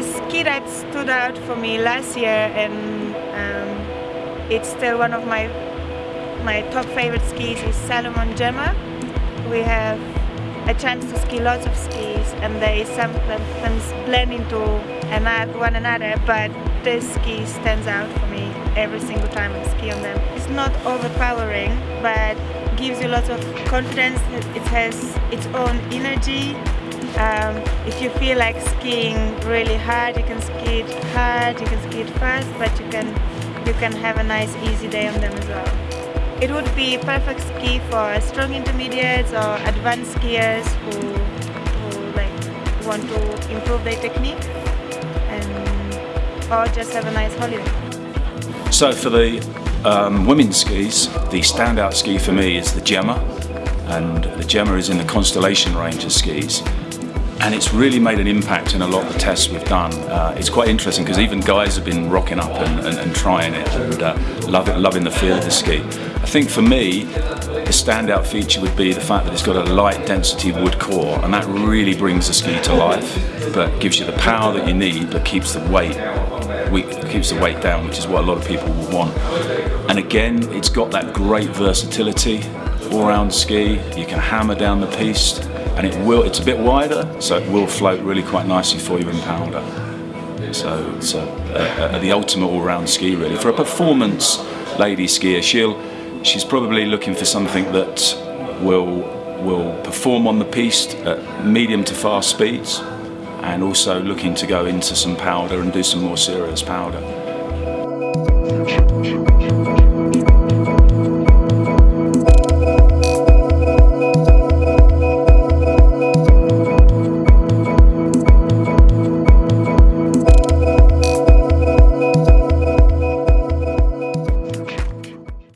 ski that stood out for me last year and um, it's still one of my my top favorite skis is Salomon Gemma. We have a chance to ski lots of skis and they sometimes blend into one another but this ski stands out for me every single time I ski on them. It's not overpowering but gives you lots of confidence. It has its own energy. Um, if you feel like skiing really hard, you can ski it hard, you can ski it fast, but you can you can have a nice easy day on them as well. It would be perfect ski for strong intermediates or advanced skiers who, who like want to improve their technique and or just have a nice holiday. So for the um, women's skis, the standout ski for me is the Gemma, and the Gemma is in the Constellation range of skis. And it's really made an impact in a lot of the tests we've done. Uh, it's quite interesting because even guys have been rocking up and, and, and trying it and uh, love it, loving the feel of the ski. I think for me, the standout feature would be the fact that it's got a light density wood core and that really brings the ski to life but gives you the power that you need but keeps the weight keeps the weight down which is what a lot of people will want and again it's got that great versatility all round ski you can hammer down the piste and it will it's a bit wider so it will float really quite nicely for you in powder. so it's a, a, a, the ultimate all-round ski really for a performance lady skier she'll she's probably looking for something that will will perform on the piste at medium to fast speeds and also looking to go into some powder and do some more serious powder.